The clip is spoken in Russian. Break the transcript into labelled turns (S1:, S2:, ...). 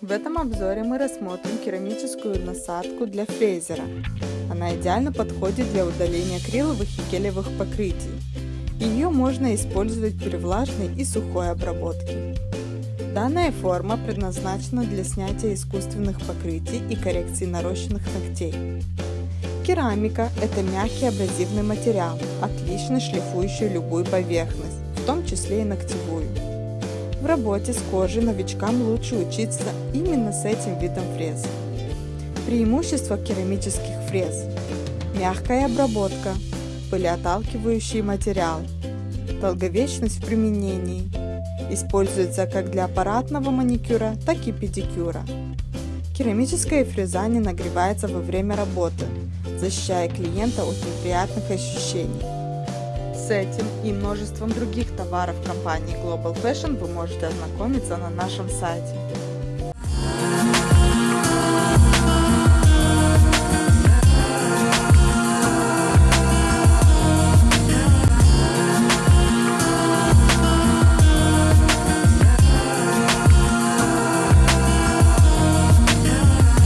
S1: В этом обзоре мы рассмотрим керамическую насадку для фрезера. Она идеально подходит для удаления акриловых и гелевых покрытий. Ее можно использовать при влажной и сухой обработке. Данная форма предназначена для снятия искусственных покрытий и коррекции нарощенных ногтей. Керамика – это мягкий абразивный материал, отлично шлифующий любую поверхность, в том числе и ногтевую. В работе с кожей новичкам лучше учиться именно с этим видом фрез. Преимущества керамических фрез – мягкая обработка, пылеоталкивающий материал, долговечность в применении, используется как для аппаратного маникюра, так и педикюра. Керамическая фреза не нагревается во время работы, защищая клиента от неприятных ощущений. С этим и множеством других товаров компании Global Fashion вы можете ознакомиться на нашем сайте.